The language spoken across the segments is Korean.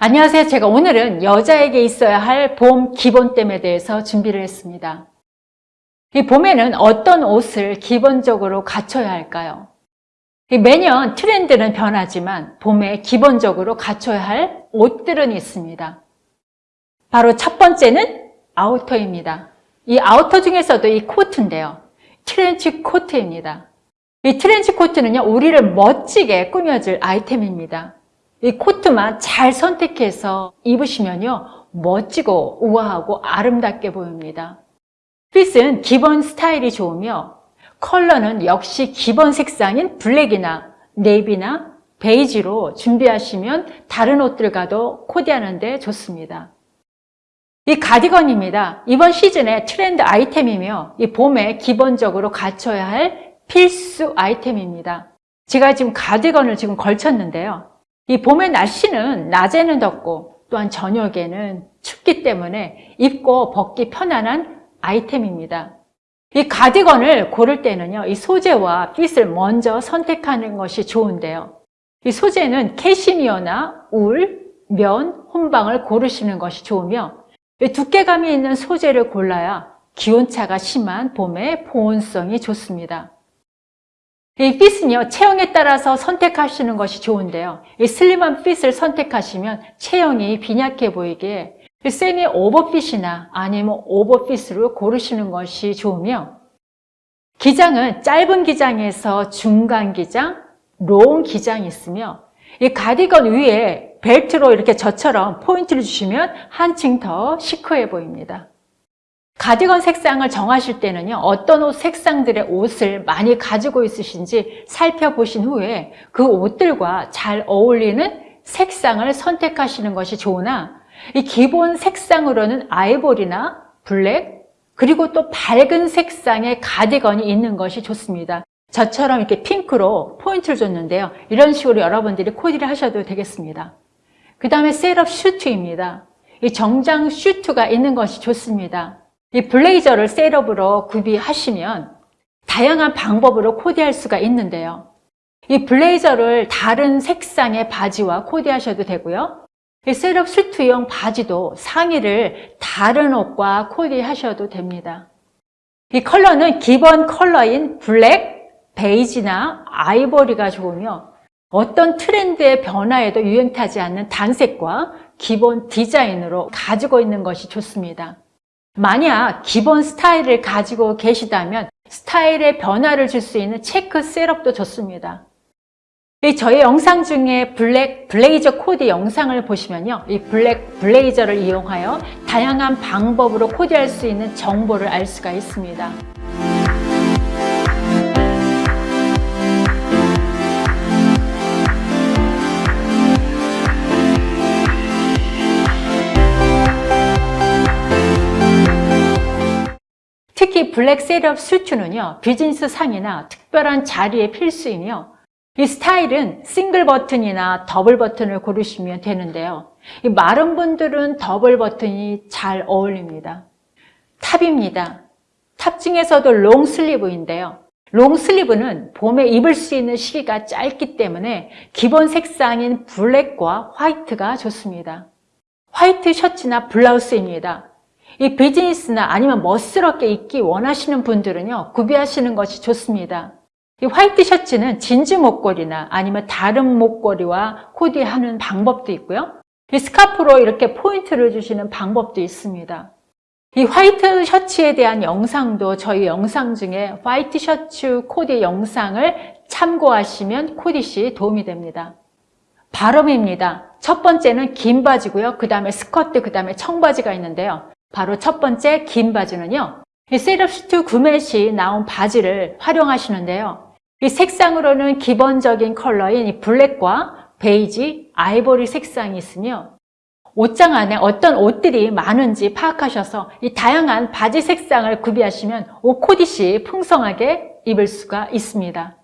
안녕하세요. 제가 오늘은 여자에게 있어야 할 봄 기본템에 대해서 준비를 했습니다. 이 봄에는 어떤 옷을 기본적으로 갖춰야 할까요? 이 매년 트렌드는 변하지만 봄에 기본적으로 갖춰야 할 옷들은 있습니다. 바로 첫 번째는 아우터입니다. 이 아우터 중에서도 이 코트인데요. 트렌치 코트입니다. 이 트렌치 코트는요, 우리를 멋지게 꾸며줄 아이템입니다. 이 코트만 잘 선택해서 입으시면요 멋지고 우아하고 아름답게 보입니다. fit은 기본 스타일이 좋으며 컬러는 역시 기본 색상인 블랙이나 네이비나 베이지로 준비하시면 다른 옷들과도 코디하는 데 좋습니다. 이 가디건입니다. 이번 시즌의 트렌드 아이템이며 이 봄에 기본적으로 갖춰야 할 필수 아이템입니다. 제가 지금 가디건을 지금 걸쳤는데요. 이 봄의 날씨는 낮에는 덥고 또한 저녁에는 춥기 때문에 입고 벗기 편안한 아이템입니다. 이 가디건을 고를 때는요, 이 소재와 핏을 먼저 선택하는 것이 좋은데요. 이 소재는 캐시미어나 울, 면, 혼방을 고르시는 것이 좋으며 두께감이 있는 소재를 골라야 기온차가 심한 봄에 보온성이 좋습니다. 이 fit은요, 체형에 따라서 선택하시는 것이 좋은데요. 이 slim한 fit을 선택하시면 체형이 빈약해 보이게 세미 오버핏이나 아니면 오버핏으로 고르시는 것이 좋으며 기장은 짧은 기장에서 중간 기장, long 기장이 있으며 이 가디건 위에 벨트로 이렇게 저처럼 포인트를 주시면 한층 더 시크해 보입니다. 가디건 색상을 정하실 때는요 어떤 옷 색상들의 옷을 많이 가지고 있으신지 살펴보신 후에 그 옷들과 잘 어울리는 색상을 선택하시는 것이 좋으나 이 기본 색상으로는 아이보리나 블랙 그리고 또 밝은 색상의 가디건이 있는 것이 좋습니다. 저처럼 이렇게 핑크로 포인트를 줬는데요 이런 식으로 여러분들이 코디를 하셔도 되겠습니다. 그 다음에 setup 슈트입니다. 이 정장 슈트가 있는 것이 좋습니다 이 블레이저를 setup으로 구비하시면 다양한 방법으로 코디할 수가 있는데요. 이 블레이저를 다른 색상의 바지와 코디하셔도 되고요. 이 setup 수트용 바지도 상의를 다른 옷과 코디하셔도 됩니다. 이 컬러는 기본 컬러인 블랙, 베이지나 아이보리가 좋으며 어떤 트렌드의 변화에도 유행 타지 않는 단색과 기본 디자인으로 가지고 있는 것이 좋습니다. 만약 기본 스타일을 가지고 계시다면 스타일의 변화를 줄 수 있는 체크 setup도 좋습니다. 저희 영상 중에 블랙 블레이저 코디 영상을 보시면요. 이 블랙 블레이저를 이용하여 다양한 방법으로 코디할 수 있는 정보를 알 수가 있습니다. 특히 블랙 setup 수트는요 비즈니스 상이나 특별한 자리에 필수이며 이 스타일은 싱글 버튼이나 더블 버튼을 고르시면 되는데요. 이 마른 분들은 더블 버튼이 잘 어울립니다. Top입니다. Top 중에서도 long sleeve인데요. Long sleeve는 봄에 입을 수 있는 시기가 짧기 때문에 기본 색상인 블랙과 화이트가 좋습니다. 화이트 셔츠나 블라우스입니다 이 비즈니스나 아니면 멋스럽게 입기 원하시는 분들은요 구비하시는 것이 좋습니다. 이 화이트 셔츠는 진주 목걸이나 아니면 다른 목걸이와 코디하는 방법도 있고요. 이 스카프로 이렇게 포인트를 주시는 방법도 있습니다. 이 화이트 셔츠에 대한 영상도 저희 영상 중에 화이트 셔츠 코디 영상을 참고하시면 코디 시 도움이 됩니다. Bottom입니다. 첫 번째는 긴 바지고요. 그 다음에 스커트, 그 다음에 청바지가 있는데요 바로 첫 번째 긴 바지는요. 이 setup 슈트 구매 시 나온 바지를 활용하시는데요. 이 색상으로는 기본적인 컬러인 이 블랙과 베이지, 아이보리 색상이 있으며 옷장 안에 어떤 옷들이 많은지 파악하셔서 이 다양한 바지 색상을 구비하시면 옷 코디 시 풍성하게 입을 수가 있습니다.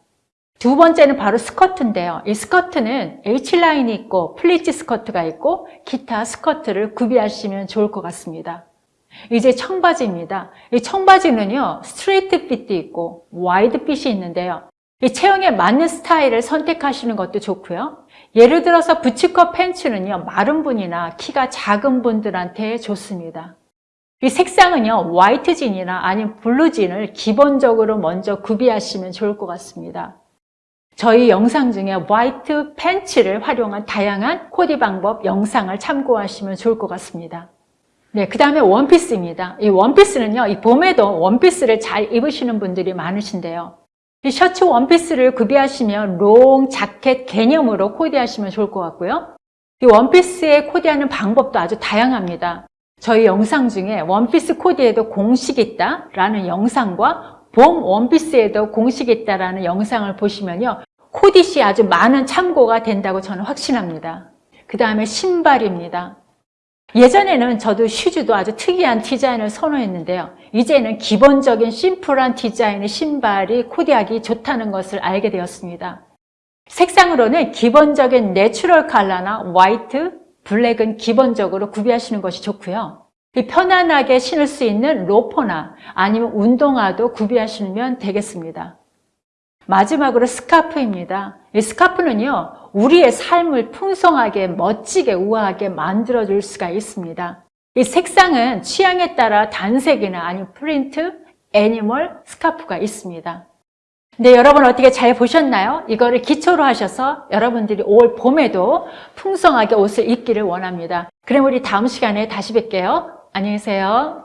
두 번째는 바로 스커트인데요. 이 스커트는 H line이 있고 pleats 스커트가 있고 기타 스커트를 구비하시면 좋을 것 같습니다. 이제 청바지입니다. 이 청바지는요, straight fit도 있고 wide fit이 있는데요. 이 체형에 맞는 스타일을 선택하시는 것도 좋고요. 예를 들어서 boots cut 팬츠는요, 마른 분이나 키가 작은 분들한테 좋습니다. 이 색상은요, 화이트 jean이나 아니면 blue jean을 기본적으로 먼저 구비하시면 좋을 것 같습니다. 저희 영상 중에 화이트 팬츠를 활용한 다양한 코디 방법 영상을 참고하시면 좋을 것 같습니다. 네, 그 다음에 원피스입니다. 이 원피스는요, 이 봄에도 원피스를 잘 입으시는 분들이 많으신데요. 이 셔츠 원피스를 구비하시면 long 자켓 개념으로 코디하시면 좋을 것 같고요. 이 원피스에 코디하는 방법도 아주 다양합니다. 저희 영상 중에 원피스 코디에도 공식이 있다라는 영상과 봄 원피스에도 공식이 있다라는 영상을 보시면요. 코디 시 아주 많은 참고가 된다고 저는 확신합니다. 그 다음에 신발입니다. 예전에는 저도 shoes도 아주 특이한 디자인을 선호했는데요. 이제는 기본적인 심플한 디자인의 신발이 코디하기 좋다는 것을 알게 되었습니다. 색상으로는 기본적인 natural 컬러나 화이트, 블랙은 기본적으로 구비하시는 것이 좋고요. 편안하게 신을 수 있는 loafer나 아니면 운동화도 구비하시면 되겠습니다. 마지막으로 스카프입니다. 이 스카프는요, 우리의 삶을 풍성하게, 멋지게, 우아하게 만들어줄 수가 있습니다. 이 색상은 취향에 따라 단색이나 아니면 프린트, animal, 스카프가 있습니다. 네, 여러분 어떻게 잘 보셨나요? 이거를 기초로 하셔서 여러분들이 올 봄에도 풍성하게 옷을 입기를 원합니다. 그럼 우리 다음 시간에 다시 뵐게요. 안녕히 계세요.